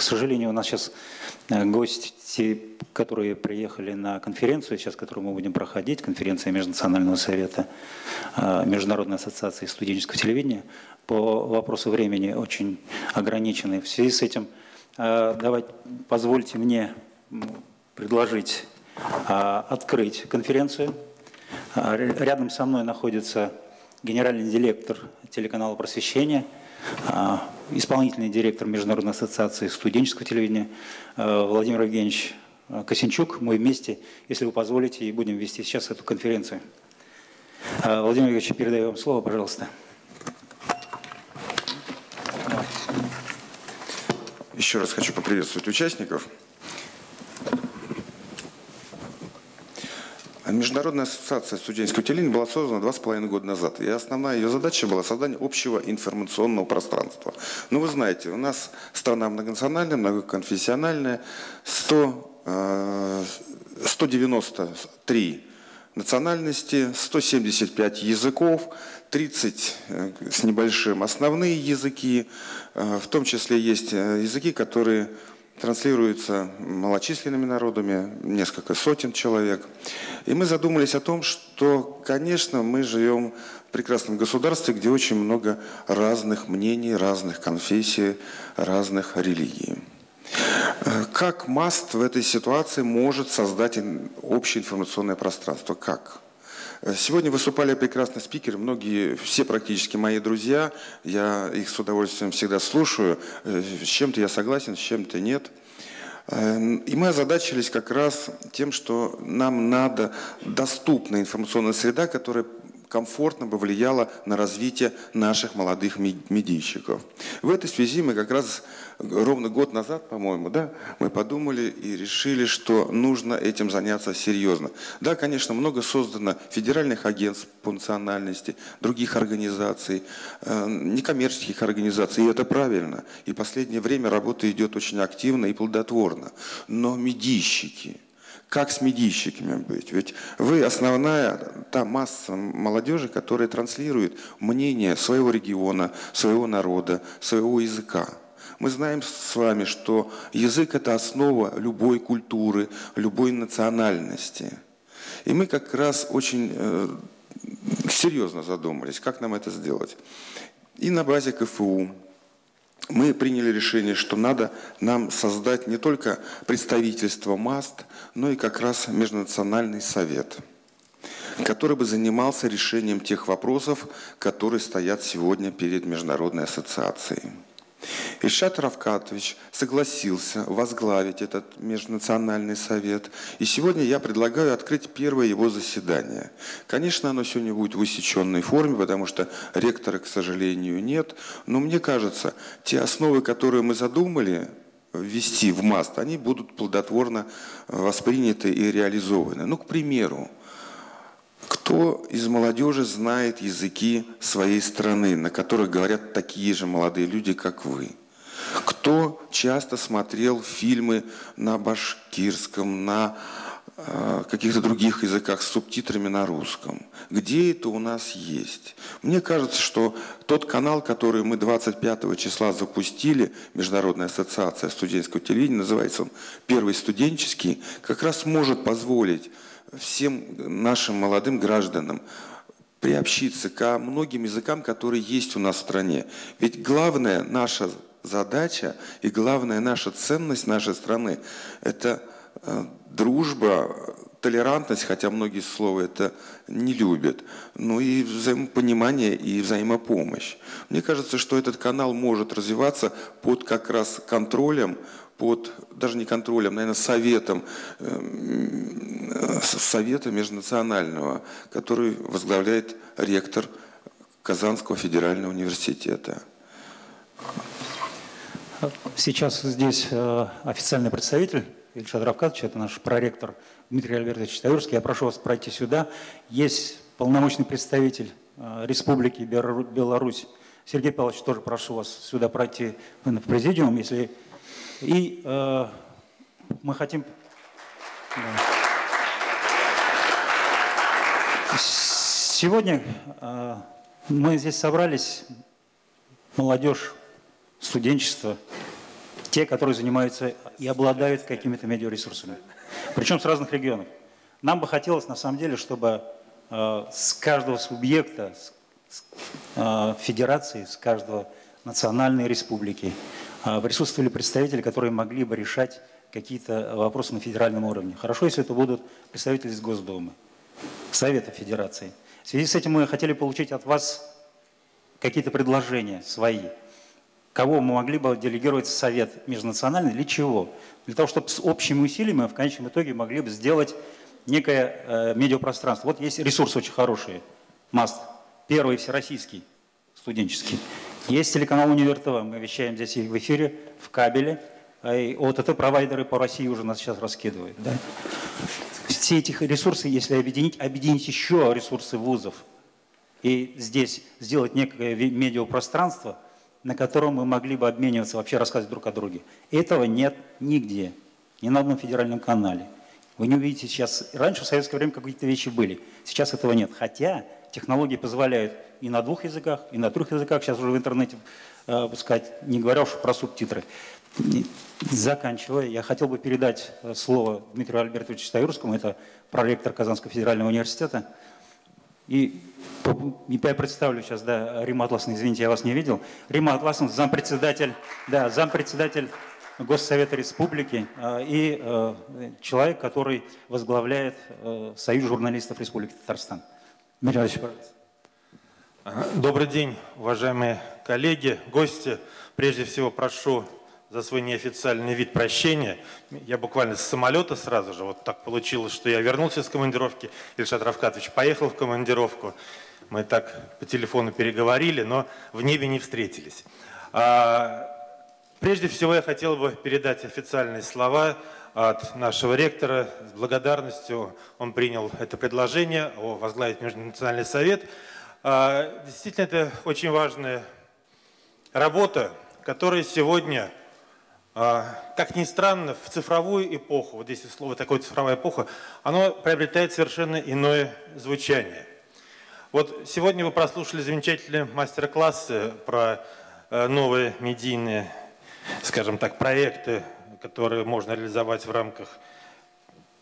К сожалению, у нас сейчас э, гости, которые приехали на конференцию, сейчас которую мы будем проходить, конференция Межнационального совета э, Международной ассоциации студенческого телевидения, по вопросу времени очень ограничены. В связи с этим э, давайте, позвольте мне предложить открыть конференцию. Рядом со мной находится генеральный директор телеканала «Просвещение» А, исполнительный директор Международной ассоциации студенческого телевидения а, Владимир Евгеньевич Косинчук. Мы вместе, если вы позволите, и будем вести сейчас эту конференцию. А, Владимир Евгеньевич, передаю вам слово, пожалуйста. Еще раз хочу поприветствовать участников. Международная ассоциация студенческого телевидения была создана два с половиной года назад. И основная ее задача была создание общего информационного пространства. Ну, вы знаете, у нас страна многонациональная, многоконфессиональная, 100, 193 э, национальности, 175 языков, 30 э, с небольшим основные языки, э, в том числе есть языки, которые транслируется малочисленными народами, несколько сотен человек. И мы задумались о том, что, конечно, мы живем в прекрасном государстве, где очень много разных мнений, разных конфессий, разных религий. Как МАСТ в этой ситуации может создать общее информационное пространство? Как? Сегодня выступали прекрасные спикеры, многие, все практически мои друзья, я их с удовольствием всегда слушаю, э, с чем-то я согласен, с чем-то нет. Эм, и мы озадачились как раз тем, что нам надо доступная информационная среда, которая комфортно бы влияло на развитие наших молодых медийщиков. В этой связи мы как раз ровно год назад, по-моему, да, мы подумали и решили, что нужно этим заняться серьезно. Да, конечно, много создано федеральных агентств по национальности, других организаций, э, некоммерческих организаций, и это правильно. И последнее время работа идет очень активно и плодотворно. Но медийщики – как с медийщиками быть? Ведь вы основная та масса молодежи, которая транслирует мнение своего региона, своего народа, своего языка. Мы знаем с вами, что язык – это основа любой культуры, любой национальности. И мы как раз очень э, серьезно задумались, как нам это сделать. И на базе КФУ, мы приняли решение, что надо нам создать не только представительство МАСТ, но и как раз Межнациональный совет, который бы занимался решением тех вопросов, которые стоят сегодня перед Международной ассоциацией. Ильшат Равкатович согласился возглавить этот межнациональный совет. И сегодня я предлагаю открыть первое его заседание. Конечно, оно сегодня будет в усеченной форме, потому что ректора, к сожалению, нет. Но мне кажется, те основы, которые мы задумали, ввести в МАСТ, они будут плодотворно восприняты и реализованы. Ну, к примеру, кто из молодежи знает языки своей страны, на которых говорят такие же молодые люди, как вы? Кто часто смотрел фильмы на башкирском, на э, каких-то других языках с субтитрами на русском? Где это у нас есть? Мне кажется, что тот канал, который мы 25 числа запустили, Международная ассоциация студенческого телевидения, называется он «Первый студенческий», как раз может позволить всем нашим молодым гражданам приобщиться ко многим языкам, которые есть у нас в стране. Ведь главная наша задача и главная наша ценность нашей страны – это э, дружба, толерантность, хотя многие слова это не любят, ну и взаимопонимание и взаимопомощь. Мне кажется, что этот канал может развиваться под как раз контролем под, даже не контролем, наверное, советом, э, совета межнационального, который возглавляет ректор Казанского федерального университета. Сейчас здесь э, официальный представитель Ильшат Равкадович, это наш проректор Дмитрий Альбертович Таурский. Я прошу вас пройти сюда. Есть полномочный представитель э, Республики Беларусь Сергей Павлович, тоже прошу вас сюда пройти в президиум, если и э, мы хотим... Да. Сегодня мы здесь собрались, молодежь, студенчество, те, которые занимаются и обладают какими-то медиаресурсами, причем с разных регионов. Нам бы хотелось, на самом деле, чтобы э, с каждого субъекта, с э, федерации, с каждого национальной республики э, присутствовали представители, которые могли бы решать какие-то вопросы на федеральном уровне. Хорошо, если это будут представители из Госдумы, Совета Федерации. В связи с этим мы хотели получить от вас какие-то предложения свои. Кого мы могли бы делегировать в Совет межнациональный, для чего? Для того, чтобы с общими усилиями в конечном итоге могли бы сделать некое э, медиапространство. Вот есть ресурсы очень хорошие. МАСТ, первый всероссийский, студенческий. Есть телеканал Универ ТВ, мы вещаем здесь в эфире, в кабеле. А и ОТТ-провайдеры по России уже нас сейчас раскидывают. Да? Все эти ресурсы, если объединить, объединить еще ресурсы вузов и здесь сделать некое медиапространство, на котором мы могли бы обмениваться, вообще рассказывать друг о друге. Этого нет нигде, ни на одном федеральном канале. Вы не увидите сейчас, раньше в советское время какие-то вещи были, сейчас этого нет. Хотя технологии позволяют и на двух языках, и на трех языках, сейчас уже в интернете э, пускать, не говоря уж про субтитры. Заканчивая, я хотел бы передать э, слово Дмитрию Альбертовичу Стаюрскому, это проректор Казанского федерального университета. И я представлю сейчас, да, Рима Атласовна, извините, я вас не видел. Рима Атласовна, зампредседатель, да, зампредседатель Госсовета Республики э, и э, человек, который возглавляет э, Союз журналистов Республики Татарстан. Дмитрий. Добрый день, уважаемые коллеги, гости. Прежде всего прошу за свой неофициальный вид прощения. Я буквально с самолета сразу же, вот так получилось, что я вернулся с командировки, Ильшат Равкатович поехал в командировку. Мы так по телефону переговорили, но в небе не встретились. А, Прежде всего я хотел бы передать официальные слова от нашего ректора. С благодарностью он принял это предложение о возглавить Межнациональный совет. А, действительно, это очень важная работа, которая сегодня, а, как ни странно, в цифровую эпоху, вот здесь слово такое цифровая эпоха, оно приобретает совершенно иное звучание. Вот сегодня вы прослушали замечательные мастер-классы про э, новые медийные скажем так, проекты, которые можно реализовать в рамках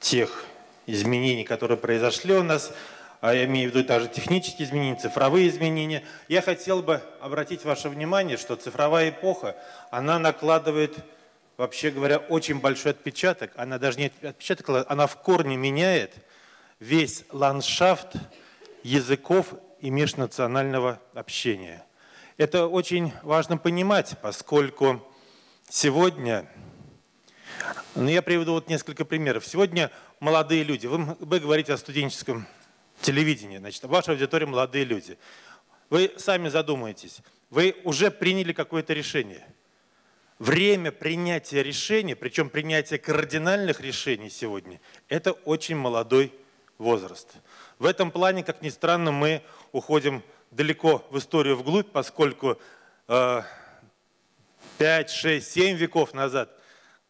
тех изменений, которые произошли у нас, а я имею в виду даже технические изменения, цифровые изменения. Я хотел бы обратить ваше внимание, что цифровая эпоха, она накладывает, вообще говоря, очень большой отпечаток. Она даже не отпечаток, она в корне меняет весь ландшафт языков и межнационального общения. Это очень важно понимать, поскольку Сегодня, ну я приведу вот несколько примеров. Сегодня молодые люди, вы, вы говорите о студенческом телевидении, значит, ваша аудитория молодые люди. Вы сами задумаетесь, вы уже приняли какое-то решение. Время принятия решений, причем принятия кардинальных решений сегодня, это очень молодой возраст. В этом плане, как ни странно, мы уходим далеко в историю вглубь, поскольку э, 5, 6, 7 веков назад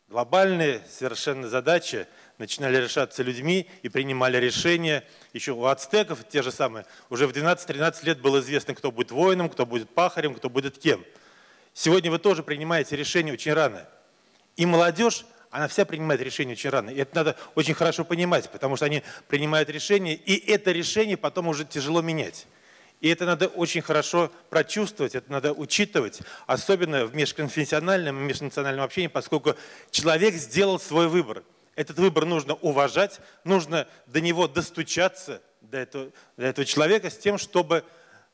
глобальные совершенно задачи начинали решаться людьми и принимали решения. Еще у ацтеков те же самые. Уже в 12-13 лет было известно, кто будет воином, кто будет пахарем, кто будет кем. Сегодня вы тоже принимаете решения очень рано. И молодежь, она вся принимает решения очень рано. И это надо очень хорошо понимать, потому что они принимают решения, и это решение потом уже тяжело менять. И это надо очень хорошо прочувствовать, это надо учитывать, особенно в межконфессиональном и межнациональном общении, поскольку человек сделал свой выбор. Этот выбор нужно уважать, нужно до него достучаться, до этого, до этого человека, с тем, чтобы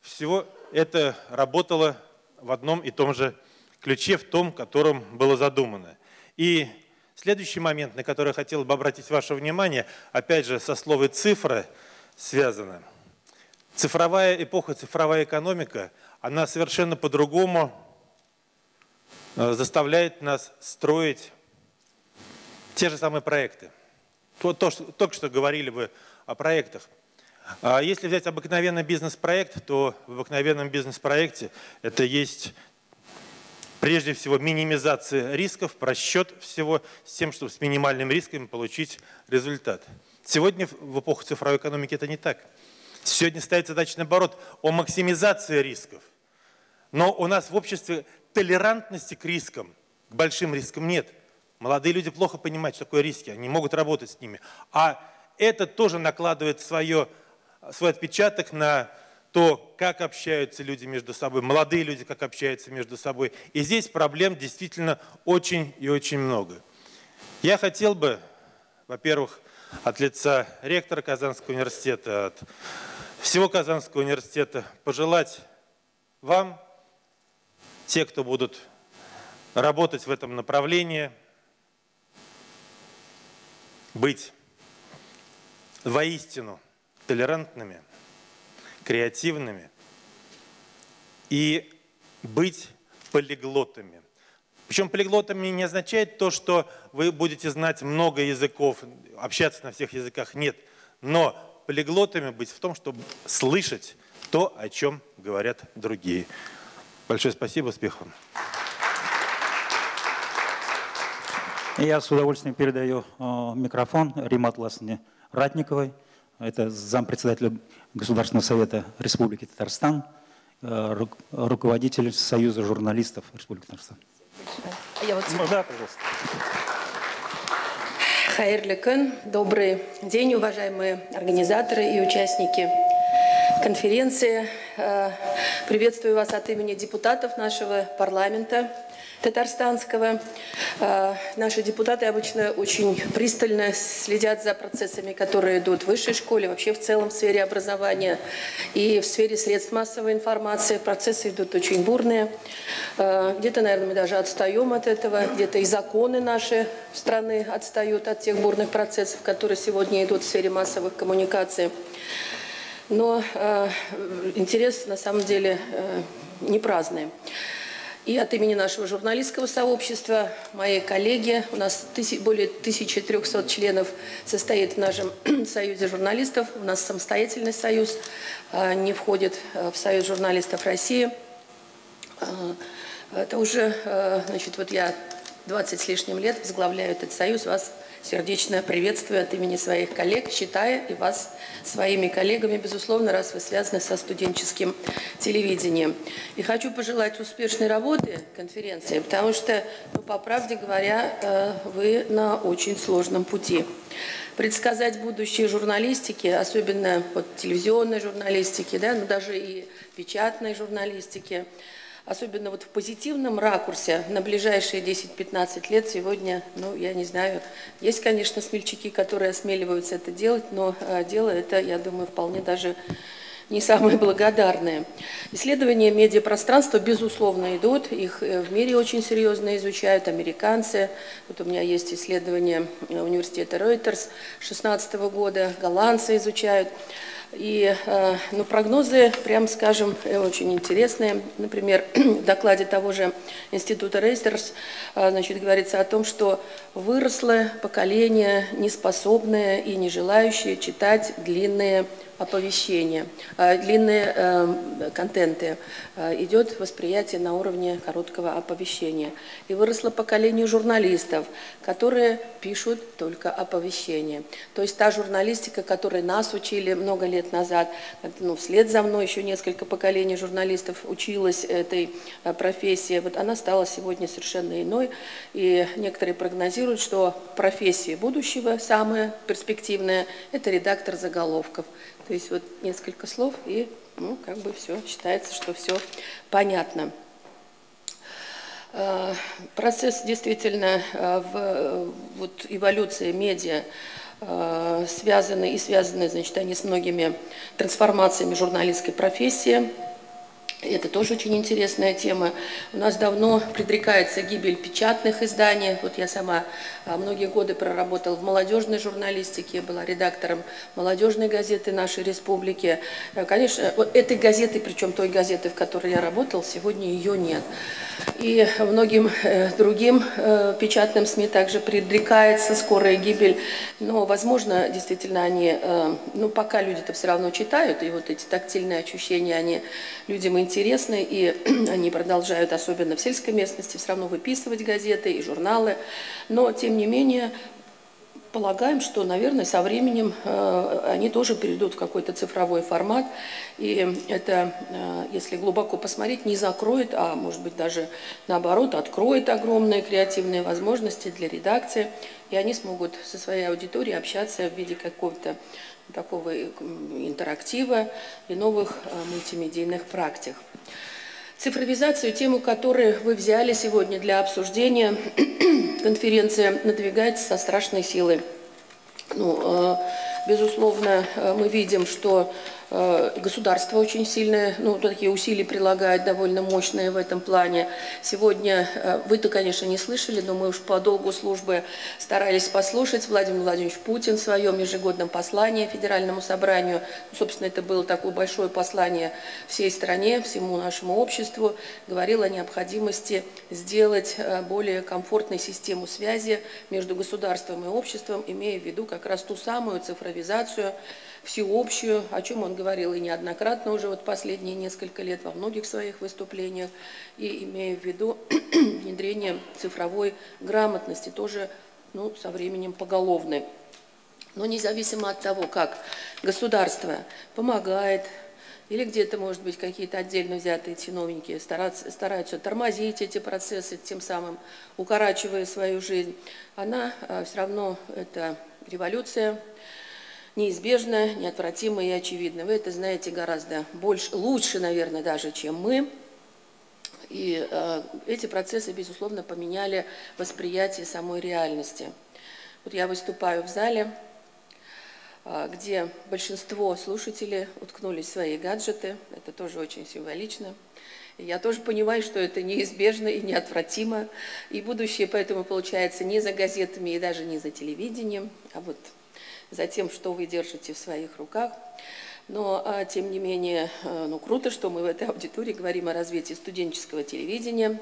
всего это работало в одном и том же ключе, в том, котором было задумано. И следующий момент, на который я хотел бы обратить ваше внимание, опять же, со словом «цифра» связано – Цифровая эпоха, цифровая экономика, она совершенно по-другому э, заставляет нас строить те же самые проекты. То, то, что, только что говорили вы о проектах. А если взять обыкновенный бизнес-проект, то в обыкновенном бизнес-проекте это есть прежде всего минимизация рисков, просчет всего с тем, чтобы с минимальным риском получить результат. Сегодня в эпоху цифровой экономики это не так. Сегодня стоит задача, наоборот, о максимизации рисков. Но у нас в обществе толерантности к рискам, к большим рискам нет. Молодые люди плохо понимают, что такое риски, они могут работать с ними. А это тоже накладывает свое, свой отпечаток на то, как общаются люди между собой, молодые люди как общаются между собой. И здесь проблем действительно очень и очень много. Я хотел бы, во-первых, от лица ректора Казанского университета, от всего Казанского университета пожелать вам, те, кто будут работать в этом направлении, быть воистину толерантными, креативными и быть полиглотами. Причем полиглотами не означает то, что вы будете знать много языков, общаться на всех языках. Нет. Но полиглотами быть в том, чтобы слышать то, о чем говорят другие. Большое спасибо, успехов Я с удовольствием передаю э, микрофон Риме Атласовне Ратниковой. Это зампредседателя Государственного совета Республики Татарстан, э, руководитель Союза журналистов Республики Татарстан. А я вот... Ну, да, пожалуйста. Хайрлі добрый день, уважаемые организаторы и участники конференции. Э, приветствую вас от имени депутатов нашего парламента татарстанского. А, наши депутаты обычно очень пристально следят за процессами, которые идут в высшей школе, вообще в целом в сфере образования и в сфере средств массовой информации. Процессы идут очень бурные. А, где-то, наверное, мы даже отстаем от этого, где-то и законы наши страны отстают от тех бурных процессов, которые сегодня идут в сфере массовых коммуникаций. Но э, интерес на самом деле э, не праздный. И от имени нашего журналистского сообщества, мои коллеги, у нас тысяч, более 1300 членов состоит в нашем союзе журналистов, у нас самостоятельный союз, а, не входит а, в союз журналистов России. А, это уже, значит, вот я 20 с лишним лет возглавляю этот союз, вас сердечно приветствую от имени своих коллег, считая и вас своими коллегами, безусловно, раз вы связаны со студенческим телевидением. И хочу пожелать успешной работы конференции, потому что, ну, по правде говоря, э, вы на очень сложном пути. Предсказать будущее журналистики, особенно вот, телевизионной журналистики, да, но даже и печатной журналистики – особенно вот в позитивном ракурсе на ближайшие 10-15 лет сегодня, ну, я не знаю, есть, конечно, смельчаки, которые осмеливаются это делать, но э, дело это, я думаю, вполне даже не самые благодарные. Исследования медиапространства, безусловно, идут, их э, в мире очень серьезно изучают американцы. Вот у меня есть исследования э, университета Reuters 2016 года, голландцы изучают. И э, ну, прогнозы, прям скажем, э, очень интересные. Например, в докладе того же Института Рейстерс э, значит, говорится о том, что выросло поколение неспособное и не желающее читать длинные оповещения, длинные контенты, идет восприятие на уровне короткого оповещения. И выросло поколение журналистов, которые пишут только оповещения. То есть та журналистика, которой нас учили много лет назад, ну, вслед за мной еще несколько поколений журналистов училась этой профессии, вот она стала сегодня совершенно иной. И некоторые прогнозируют, что профессия будущего, самая перспективная, это редактор заголовков. То есть вот несколько слов, и ну, как бы все, считается, что все понятно. А, процесс действительно а, в вот, эволюции медиа связаны и связаны, значит, они с многими трансформациями журналистской профессии. Это тоже очень интересная тема. У нас давно предрекается гибель печатных изданий. Вот я сама многие годы проработала в молодежной журналистике, была редактором молодежной газеты нашей республики. Э, конечно, вот этой газеты, причем той газеты, в которой я работала, сегодня ее нет. И многим э, другим э, печатным СМИ также предрекается скорая гибель. Но, возможно, действительно они, ну, пока люди-то все равно читают, и вот эти тактильные ощущения, они людям интересны, и они продолжают, особенно в сельской местности, все равно выписывать газеты и журналы. Но, тем не менее, полагаем, что, наверное, со временем э, они тоже перейдут в какой-то цифровой формат. И это, э, если глубоко посмотреть, не закроет, а может быть даже наоборот откроет огромные креативные возможности для редакции. И они смогут со своей аудиторией общаться в виде какого-то такого интерактива и новых мультимедийных практик. Цифровизацию, тему которой вы взяли сегодня для обсуждения, конференция надвигается со страшной силой. Ну, э, безусловно, э, мы видим, что государство очень сильные, ну, такие усилия прилагает, довольно мощные в этом плане. Сегодня, э, вы-то, конечно, не слышали, но мы уж по долгу службы старались послушать Владимир Владимирович Путин в своем ежегодном послании Федеральному собранию. Ну, собственно, это было такое большое послание всей стране, всему нашему обществу. Говорил о необходимости сделать э, более комфортной систему связи между государством и обществом, имея в виду как раз ту самую цифровизацию, всеобщую, о чем он говорил и неоднократно уже вот последние несколько лет во многих своих выступлениях, и имея в виду внедрение цифровой грамотности, тоже ну, со временем поголовной. Но независимо от того, как государство помогает, или где-то, может быть, какие-то отдельно взятые чиновники стараются, стараются тормозить эти процессы, тем самым укорачивая свою жизнь, она а, все равно, это революция, неизбежно, неотвратимо и очевидно. Вы это знаете гораздо больше, лучше, наверное, даже, чем мы. И э, эти процессы, безусловно, поменяли восприятие самой реальности. Вот я выступаю в зале, э, где большинство слушателей уткнулись в свои гаджеты. Это тоже очень символично. Я тоже понимаю, что это неизбежно и неотвратимо. И будущее поэтому получается не за газетами и даже не за телевидением, а вот за тем, что вы держите в своих руках. Но, а, тем не менее, а, ну, круто, что мы в этой аудитории говорим о развитии студенческого телевидения.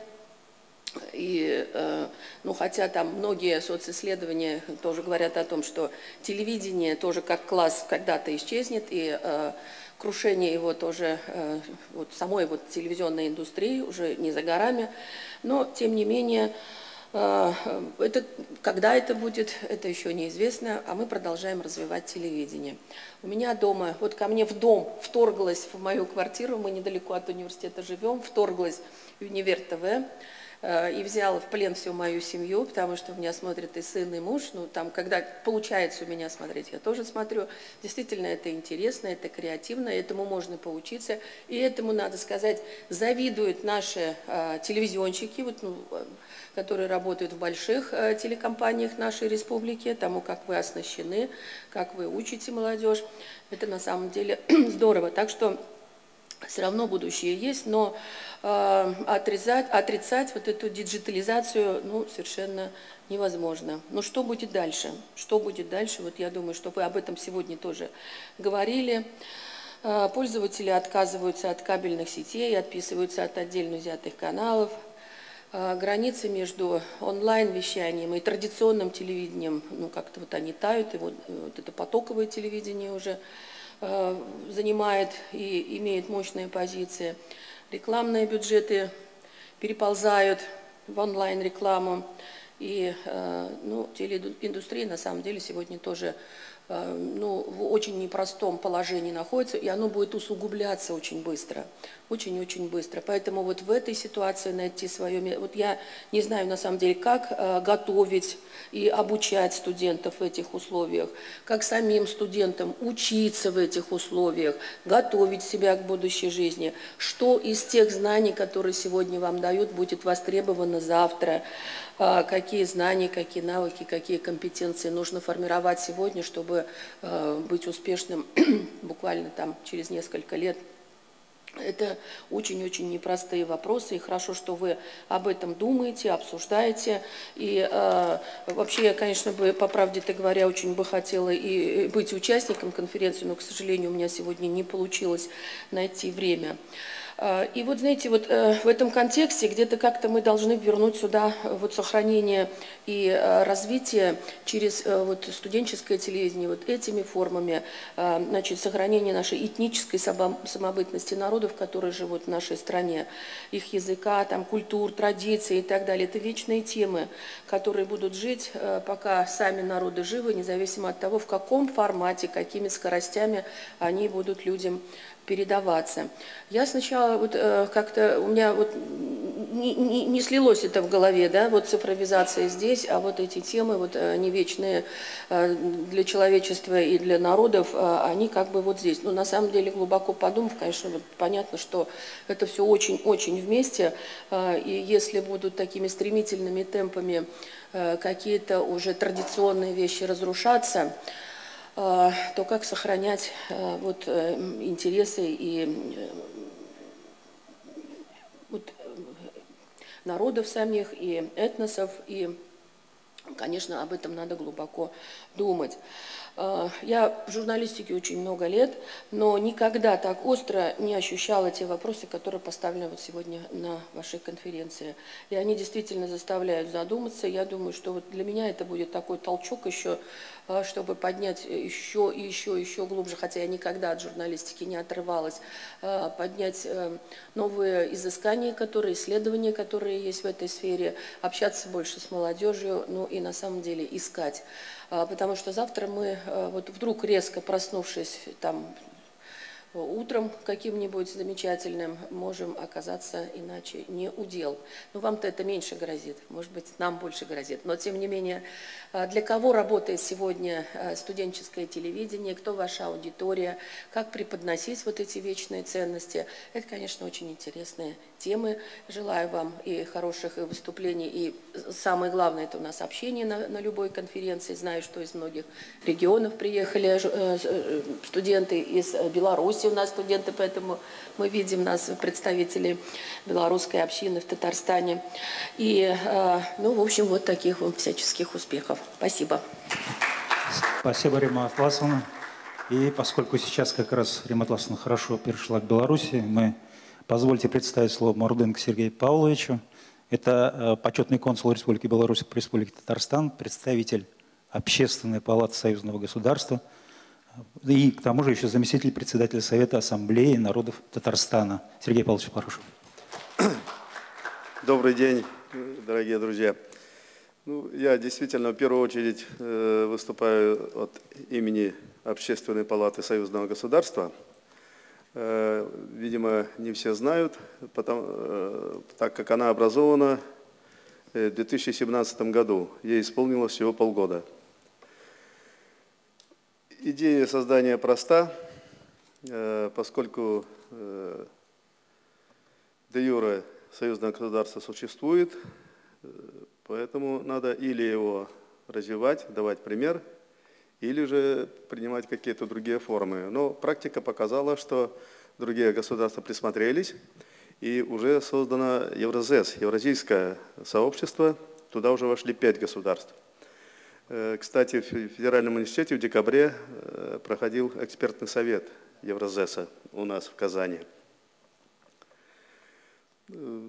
И, а, ну, хотя там многие социсследования тоже говорят о том, что телевидение тоже как класс когда-то исчезнет, и крушение его тоже, вот самой вот телевизионной индустрии уже не за горами. Но, тем не менее, это, когда это будет, это еще неизвестно, а мы продолжаем развивать телевидение. У меня дома, вот ко мне в дом вторглась в мою квартиру, мы недалеко от университета живем, вторглась Универ ТВ, Э, и взял в плен всю мою семью, потому что у меня смотрит и сын, и муж. Ну, там, когда получается у меня смотреть, я тоже смотрю. Действительно, это интересно, это креативно, этому можно поучиться. И этому, надо сказать, завидуют наши э, телевизионщики, вот, ну, которые работают в больших э, телекомпаниях нашей республики, тому, как вы оснащены, как вы учите молодежь. Это на самом деле здорово. Так что все равно будущее есть, но э, отрезать, отрицать вот эту диджитализацию ну, совершенно невозможно. Но что будет дальше? Что будет дальше? Вот я думаю, что вы об этом сегодня тоже говорили. Э, пользователи отказываются от кабельных сетей, отписываются от отдельно взятых каналов. Э, границы между онлайн-вещанием и традиционным телевидением, ну как-то вот они тают, и вот, вот это потоковое телевидение уже – Э, занимает и имеет мощные позиции. Рекламные бюджеты переползают в онлайн-рекламу. И э, ну, телеиндустрия на самом деле сегодня тоже Э, ну, в очень непростом положении находится, и оно будет усугубляться очень быстро, очень-очень быстро. Поэтому вот в этой ситуации найти свое... Вот я не знаю на самом деле, как э, готовить и обучать студентов в этих условиях, как самим студентам учиться в этих условиях, готовить себя к будущей жизни, что из тех знаний, которые сегодня вам дают, будет востребовано завтра, какие знания, какие навыки, какие компетенции нужно формировать сегодня, чтобы а, быть успешным буквально там через несколько лет. Это очень-очень непростые вопросы, и хорошо, что вы об этом думаете, обсуждаете. И э, вообще я, конечно, бы, по правде-то говоря, очень бы хотела и быть участником конференции, но, к сожалению, у меня сегодня не получилось найти время. А, и вот, знаете, вот э, в этом контексте где-то как-то мы должны вернуть сюда э, вот сохранение и э, развитие через вот студенческое телевидение, вот этими формами, значит, сохранение нашей этнической самобытности народов, которые живут в нашей стране, их языка, там, культур, традиций и так далее. Это вечные темы, которые будут жить, пока сами народы живы, независимо от того, в каком формате, какими скоростями они будут людям передаваться. Я сначала вот э, как-то у меня вот не, не, не слилось это в голове, да, вот цифровизация здесь, а вот эти темы, вот э, они вечные э, для человечества и для народов, э, они как бы вот здесь. Но на самом деле глубоко подумав, конечно, вот понятно, что это все очень-очень вместе, э, и если будут такими стремительными темпами э, какие-то уже традиционные вещи разрушаться, то как сохранять а, вот, э, интересы и э, вот, народов самих, и этносов, и, конечно, об этом надо глубоко думать. А, я в журналистике очень много лет, но никогда так остро не ощущала те вопросы, которые поставлены вот сегодня на вашей конференции. И они действительно заставляют задуматься. Я думаю, что вот для меня это будет такой толчок еще а, чтобы поднять еще и еще, еще глубже, хотя я никогда от журналистики не отрывалась, а, поднять э, новые изыскания, которые, исследования, которые есть в этой сфере, общаться больше с молодежью, ну и на самом деле искать. А, потому что завтра мы, э, вот вдруг резко проснувшись там утром каким-нибудь замечательным можем оказаться иначе не удел. Ну, вам-то это меньше грозит, может быть, нам больше грозит. Но, тем не менее, а, для кого работает сегодня а, студенческое телевидение, кто ваша аудитория, как преподносить вот эти вечные ценности, это, конечно, очень интересные темы. Желаю вам и хороших выступлений, и самое главное, это у нас общение на, на любой конференции. Знаю, что из многих регионов приехали э, э, студенты из Беларуси, у нас студенты, поэтому мы видим нас представители белорусской общины в Татарстане. И, э, ну, в общем, вот таких вам всяческих успехов. Спасибо. Спасибо, Рима Атласовна. И поскольку сейчас как раз Рима Атласовна хорошо перешла к Беларуси, мы Позвольте представить слово Морденко Сергею Павловичу. Это э, почетный консул Республики Беларусь по Республике Татарстан, представитель Общественной палаты Союзного государства и к тому же еще заместитель председателя Совета Ассамблеи народов Татарстана. Сергей Павлович, прошу. Добрый день, дорогие друзья. Ну, я действительно в первую очередь э, выступаю от имени Общественной палаты Союзного государства – Э, видимо, не все знают, потому, э, так как она образована в 2017 году. Ей исполнилось всего полгода. Идея создания проста, поскольку де юре союзное государство существует, поэтому надо или его развивать, давать пример – или же принимать какие-то другие формы. Но практика показала, что другие государства присмотрелись, и уже создано Евразес, Евразийское сообщество, туда уже вошли пять государств. Э, кстати, в Федеральном университете в декабре э, проходил экспертный совет Евразеса у нас в Казани. Э,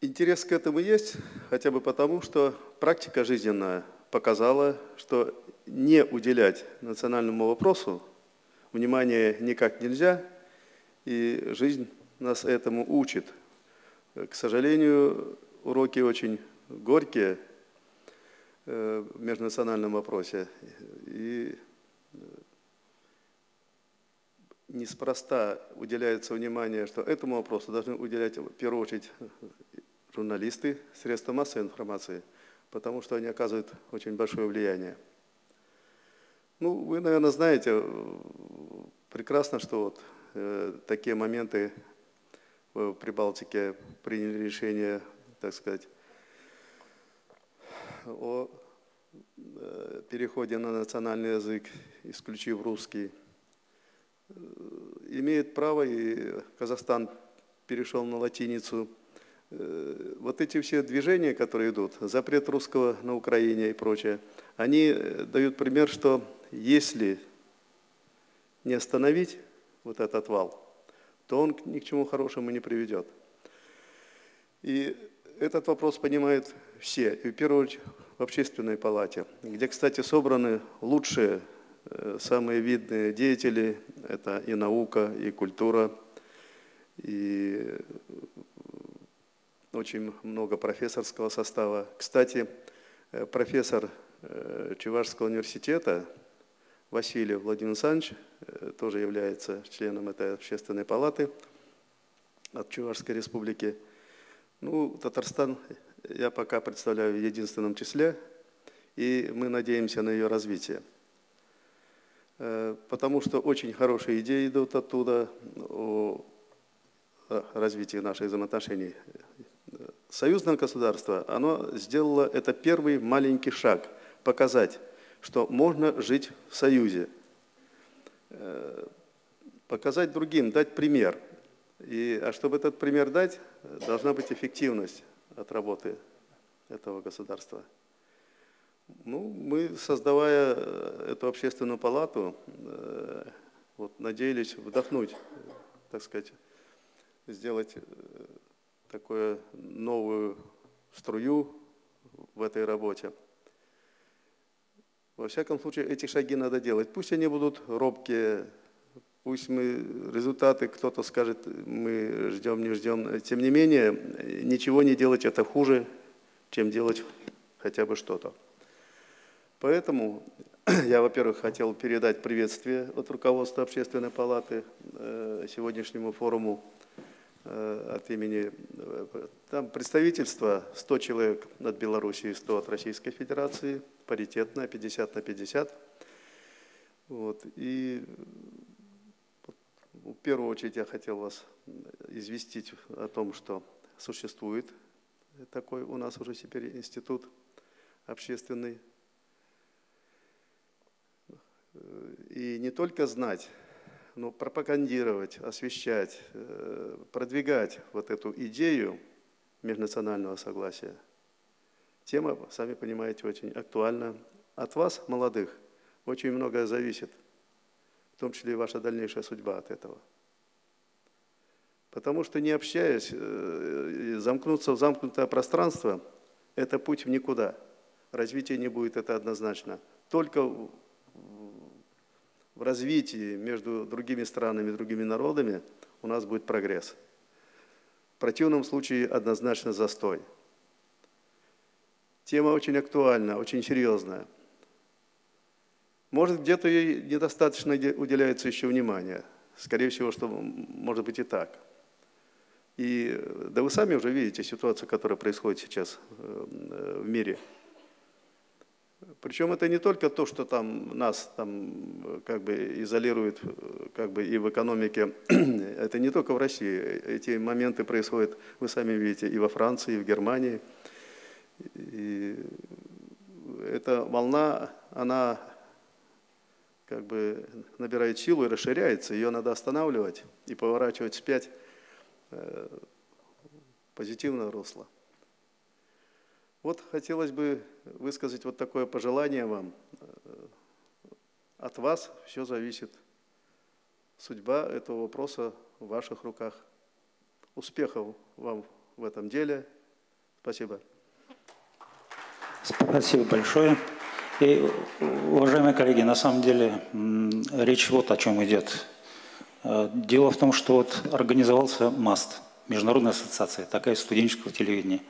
интерес к этому есть, хотя бы потому, что практика жизненная показала, что не уделять национальному вопросу внимания никак нельзя, и жизнь нас этому учит. К сожалению, уроки очень горькие межнациональном вопросе. И э, неспроста уделяется внимание, что этому вопросу должны уделять в первую очередь журналисты, средства массовой информации, потому что они оказывают очень большое влияние. Ну, вы, наверное, знаете э, прекрасно, что вот э, такие моменты в Прибалтике приняли решение, так сказать, о э, переходе на национальный язык, исключив русский. Э, имеет право, и Казахстан перешел на латиницу. Вот эти все движения, которые идут, запрет русского на Украине и прочее, они дают пример, что если не остановить вот этот вал, то он ни к чему хорошему не приведет. И этот вопрос понимают все, и в первую очередь в общественной палате, где, кстати, собраны лучшие, э, самые видные деятели, это и наука, и культура, и очень много профессорского состава. Кстати, э, профессор э, Чувашского университета Василий Владимир Александрович тоже является членом этой общественной палаты от Чувашской республики. Ну, Татарстан я пока представляю в единственном числе, и мы надеемся на ее развитие. Э, потому что очень хорошие идеи идут оттуда о развитии наших взаимоотношений. Союзное государство, оно сделало это первый маленький шаг, показать, что можно жить в союзе, э, показать другим, дать пример. И, а чтобы этот пример дать, должна быть эффективность от работы этого государства. Ну, мы, создавая э, эту общественную палату, э, вот, надеялись вдохнуть, так сказать, сделать э, такую новую струю в этой работе. Во всяком случае, эти шаги надо делать. Пусть они будут робкие, Пусть мы результаты, кто-то скажет, мы ждем, не ждем. Тем не менее, ничего не делать это хуже, чем делать хотя бы что-то. Поэтому я, во-первых, хотел передать приветствие от руководства Общественной палаты э, сегодняшнему форуму э, от имени... Э, там представительство 100 человек от Белоруссии, 100 от Российской Федерации, паритетное, 50 на 50. Вот. И в первую очередь я хотел вас известить о том, что существует такой у нас уже теперь институт общественный. И не только знать, но пропагандировать, освещать, э, продвигать вот эту идею межнационального согласия. Тема, сами понимаете, очень актуальна. От вас, молодых, очень многое зависит – в том числе и ваша дальнейшая судьба от этого. Потому что не общаясь, э, замкнуться в замкнутое пространство – это путь в никуда. Развития не будет, это однозначно. Только в развитии между другими странами, другими народами у нас будет прогресс. В противном случае однозначно застой. Тема очень актуальна, очень серьезная. Может, где-то ей недостаточно уделяется еще внимания. Скорее всего, что может быть и так. И да вы сами уже видите ситуацию, которая происходит сейчас э, в мире. Причем это не только то, что там нас там как бы изолирует как бы и в экономике, это не только в России. Эти моменты происходят, вы сами видите, и во Франции, и в Германии. И эта волна, она как бы набирает силу и расширяется, ее надо останавливать и поворачивать вспять э, позитивное русло. Вот хотелось бы высказать вот такое пожелание вам. Э, от вас все зависит. Судьба этого вопроса в ваших руках. Успехов вам в этом деле. Спасибо. Спасибо большое. И, уважаемые коллеги, на самом деле речь вот о чем идет. Э, дело в том, что вот организовался МАСТ, Международная ассоциация, такая студенческого телевидения.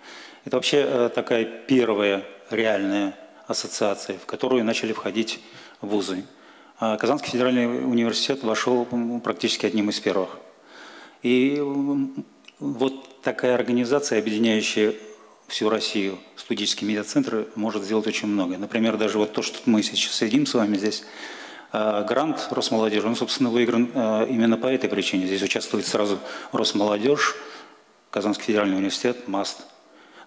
Это вообще э, такая первая реальная ассоциация, в которую начали входить вузы. А Казанский федеральный университет вошел практически одним из первых. И вот такая организация, объединяющая всю Россию, студенческие медиацентры может сделать очень много. Например, даже вот то, что мы сейчас сидим с вами здесь, э, грант Росмолодежи, он, собственно, выигран э, именно по этой причине. Здесь участвует сразу Росмолодежь, Казанский федеральный университет, МАСТ.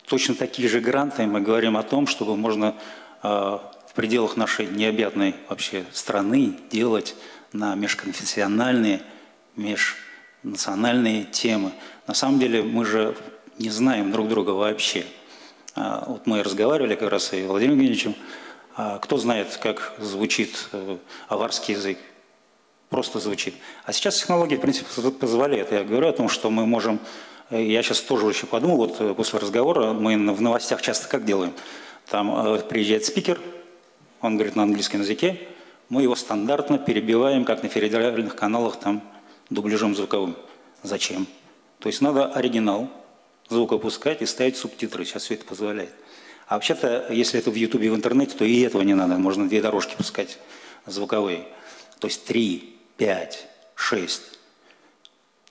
Точно такие же гранты мы говорим о том, чтобы можно э, в пределах нашей необъятной вообще страны делать на межконфессиональные, межнациональные темы. На самом деле мы же не знаем друг друга вообще. А, вот мы разговаривали как раз и Владимиром Евгеньевичем. А, кто знает, как звучит э, аварский язык? просто звучит. А сейчас технологии, в принципе, позволяют. Я говорю о том, что мы можем... Э, я сейчас тоже еще подумал, вот э, после разговора мы в новостях часто как делаем? Там приезжает спикер, он говорит на английском языке, мы его стандартно перебиваем, как на федеральных каналах, там, дубляжом звуковым. Зачем? То есть надо оригинал звук опускать и ставить субтитры. Сейчас все это позволяет. А вообще-то, если это в Ютубе, в интернете, то и этого не надо. Можно две дорожки пускать звуковые. То есть три, пять, шесть.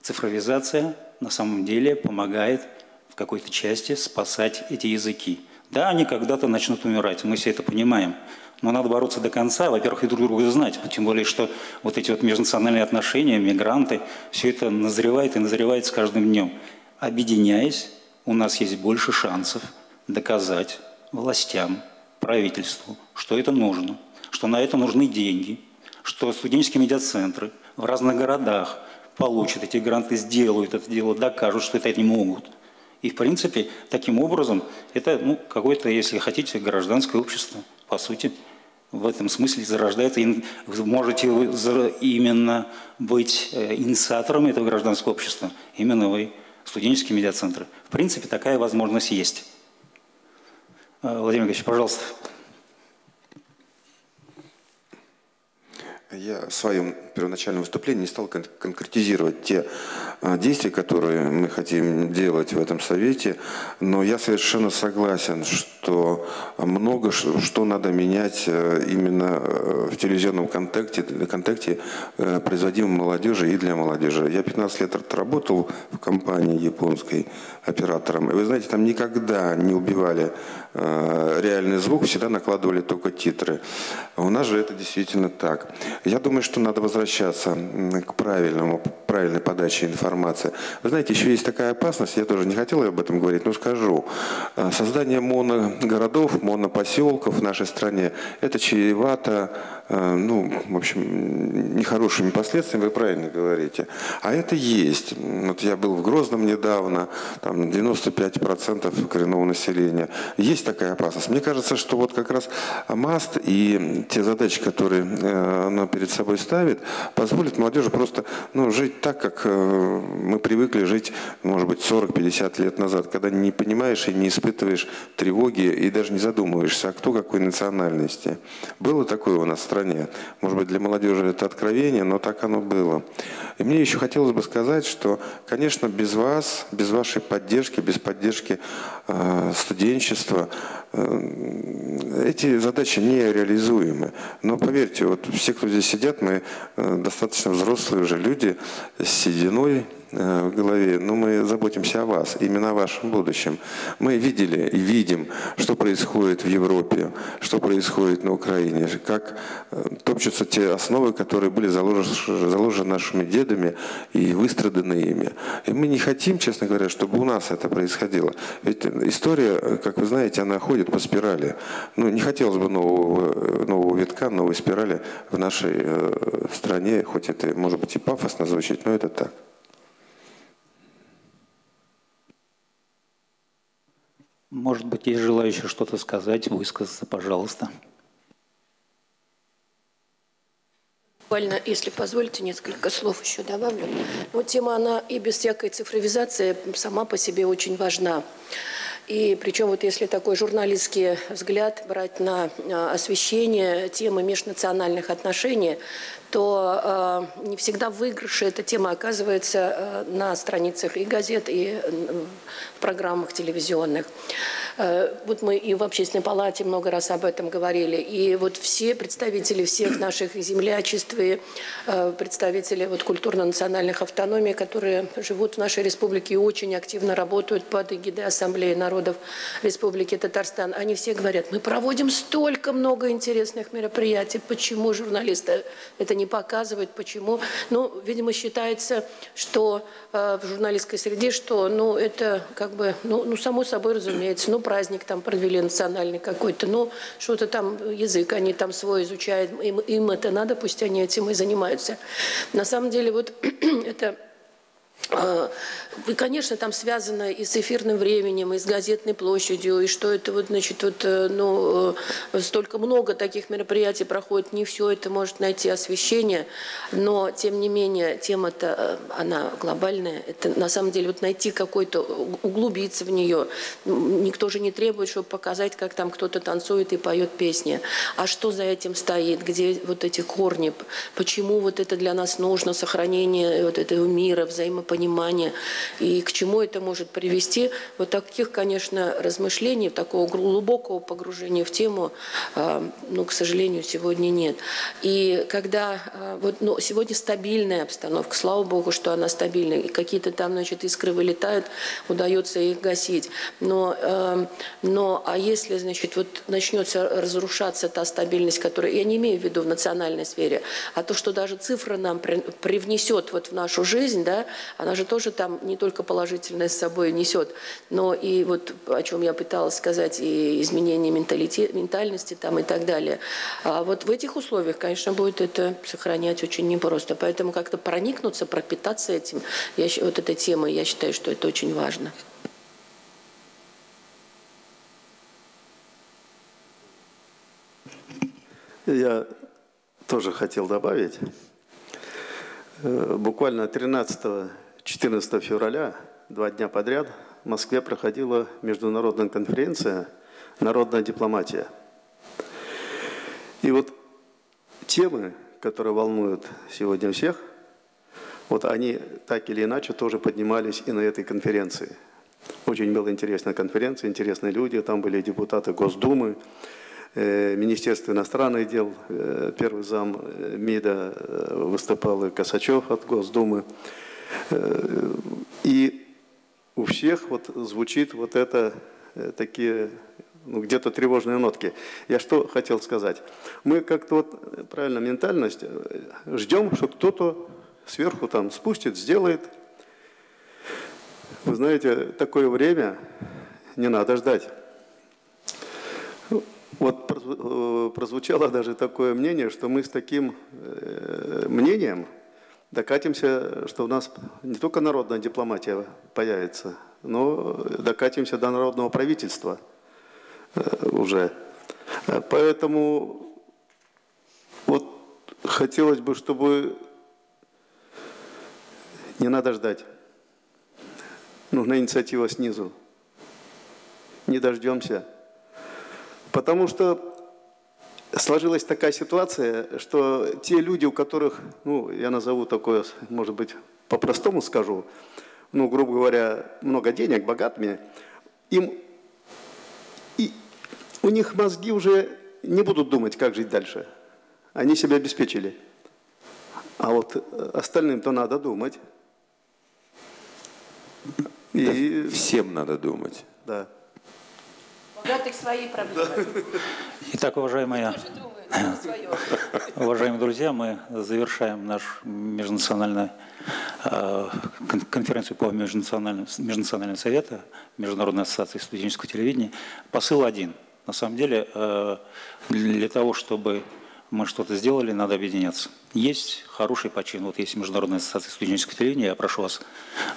Цифровизация на самом деле помогает в какой-то части спасать эти языки. Да, они когда-то начнут умирать, мы все это понимаем. Но надо бороться до конца, во-первых, и друг друга знать. Тем более, что вот эти вот межнациональные отношения, мигранты, все это назревает и назревает с каждым днем. Объединяясь, у нас есть больше шансов доказать властям, правительству, что это нужно, что на это нужны деньги, что студенческие медиацентры в разных городах получат эти гранты, сделают это дело, докажут, что это они могут. И, в принципе, таким образом, это ну, какое-то, если хотите, гражданское общество, по сути, в этом смысле зарождается. Вы можете именно быть э, инициатором этого гражданского общества, именно вы, студенческие медиацентры. В принципе, такая возможность есть. Э, Владимир Ильич, пожалуйста. Я в первоначальном выступлении не стал кон конкретизировать те а, действия, которые мы хотим делать в этом совете, но я совершенно согласен, что много что надо менять э, именно э, в телевизионном контакте, контакте э, производимом молодежи и для молодежи. Я 15 лет отработал в компании японской оператором, и вы знаете, там никогда не убивали реальный звук, всегда накладывали только титры. У нас же это действительно так. Я думаю, что надо возвращаться к правильному, правильной подаче информации. Вы знаете, еще есть такая опасность, я тоже не хотел об этом говорить, но скажу. А, создание моногородов, монопоселков в нашей стране, это чревато Э, ну, в общем, нехорошими последствиями, вы правильно говорите. А это есть. Вот я был в Грозном недавно, там 95% коренного населения. Есть такая опасность. Мне кажется, что вот как раз МАСТ и те задачи, которые э, она перед собой ставит, позволят молодежи просто ну, жить так, как э, мы привыкли жить, может быть, 40-50 лет назад, когда не понимаешь и не испытываешь тревоги и даже не задумываешься, а кто какой национальности. Было такое у нас в стране. Может быть, для молодежи это откровение, но так оно было. И мне еще хотелось бы сказать, что, конечно, без вас, без вашей поддержки, без поддержки э, студенчества, эти задачи нереализуемы. Но поверьте, вот все, кто здесь сидят, мы э, достаточно взрослые уже люди с сединой, в голове, но мы заботимся о вас, именно о вашем будущем. Мы видели и видим, что происходит в Европе, что происходит на Украине, как э, топчутся те основы, которые были заложены, заложены нашими дедами и выстраданы ими. И мы не хотим, честно говоря, чтобы у нас это происходило. Ведь история, как вы знаете, она ходит по спирали. Ну, не хотелось бы нового, нового витка, новой спирали в нашей э, стране, хоть это может быть и пафосно звучит, но это так. Может быть, есть желающие что-то сказать, высказаться, пожалуйста. Буквально, если позволите, несколько слов еще добавлю. Вот тема, она и без всякой цифровизации сама по себе очень важна. И причем вот если такой журналистский взгляд брать на а, освещение темы межнациональных отношений, то э, не всегда в эта тема оказывается э, на страницах и газет, и э, программах телевизионных. Э, вот мы и в общественной палате много раз об этом говорили. И вот все представители всех наших землячеств и э, представители вот культурно-национальных автономий, которые живут в нашей республике и очень активно работают под эгидой Ассамблеи народов Республики Татарстан, они все говорят, мы проводим столько много интересных мероприятий, почему журналисты это не показывают, почему? Ну, видимо, считается, что э, в журналистской среде, что ну, это как бы, ну, ну само собой разумеется, ну, праздник там провели национальный какой-то, ну, что-то там, язык они там свой изучают, им, им это надо, пусть они этим и занимаются. На самом деле вот это и, конечно, там связано и с эфирным временем, и с газетной площадью, и что это вот, значит, вот, э, ну, э, столько много таких мероприятий проходит, не все это может найти освещение, но, тем не менее, тема-то, э, она глобальная, это на самом деле вот найти какой-то, углубиться в нее, никто же не требует, чтобы показать, как там кто-то танцует и поет песни, а что за этим стоит, где вот эти корни, почему вот это для нас нужно, сохранение вот этого мира, взаимопонимания, понимания и к чему это может привести. Вот таких, конечно, размышлений, такого глубокого погружения в тему, а, ну, к сожалению, сегодня нет. И когда а, вот, ну, сегодня стабильная обстановка, слава богу, что она стабильная, и какие-то там, значит, искры вылетают, удается их гасить. Но, а, но а если, значит, вот начнется разрушаться та стабильность, которая, я не имею в виду в национальной сфере, а то, что даже цифра нам привнесет вот в нашу жизнь, да, она же тоже там не только положительное с собой несет, но и вот о чем я пыталась сказать, и изменение ментальности там и так далее. А вот в этих условиях, конечно, будет это сохранять очень непросто. Поэтому как-то проникнуться, пропитаться этим, я, вот этой темой, я считаю, что это очень важно. Я тоже хотел добавить. Э, буквально 13 14 февраля, два дня подряд, в Москве проходила международная конференция «Народная дипломатия». И вот темы, которые волнуют сегодня всех, вот они так или иначе тоже поднимались и на этой конференции. Очень была интересная конференция, интересные люди, там были депутаты Госдумы, э, Министерство иностранных дел, э, первый зам э, МИДа выступал и Косачев от Госдумы. И у всех вот звучит вот это э, такие ну, где-то тревожные нотки. Я что хотел сказать? Мы как-то вот, правильно, ментальность, э, ждем, что кто-то сверху там спустит, сделает. Вы знаете, такое время не надо ждать. Вот э, прозвучало даже такое мнение, что мы с таким мнением докатимся, что у нас не только народная дипломатия появится, но докатимся до народного правительства э, уже. Поэтому вот хотелось бы, чтобы не надо ждать. Нужна инициатива снизу. Не дождемся. Потому что сложилась такая ситуация, что те люди, у которых, ну, я назову такое, может быть, по-простому скажу, ну, грубо говоря, много денег, богатыми, им, и у них мозги уже не будут думать, как жить дальше. Они себя обеспечили. А вот остальным-то надо думать. И... Да, всем надо думать. Да богатых свои проблемы. Итак, уважаемые, уважаемые друзья, мы завершаем наш межнациональный э, конференцию по межнациональному, межнациональному совету Международной ассоциации студенческого телевидения. Посыл один. На самом деле, э, для того, чтобы мы что-то сделали, надо объединяться. Есть хороший почин, вот есть Международная ассоциация студенческого телевидения, я прошу вас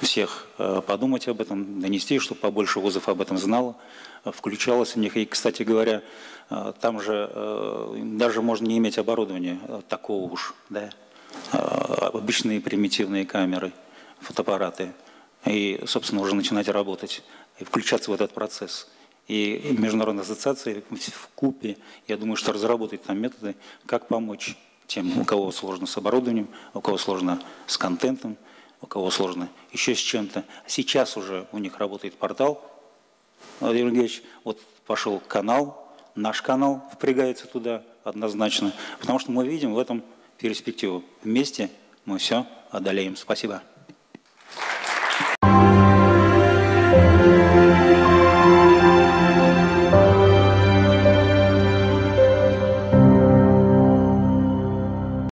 всех э, подумать об этом, донести, чтобы побольше вузов об этом знало, включалось в них. И, кстати говоря, э, там же э, даже можно не иметь оборудования такого уж, да, обычные примитивные камеры, фотоаппараты, и, собственно, уже начинать работать и включаться в этот процесс – и международные ассоциации в купе, я думаю, что разработать там методы, как помочь тем, у кого сложно с оборудованием, у кого сложно с контентом, у кого сложно еще с чем-то. Сейчас уже у них работает портал, Владимир Евгеньевич, вот пошел канал, наш канал впрягается туда однозначно, потому что мы видим в этом перспективу. Вместе мы все одолеем. Спасибо.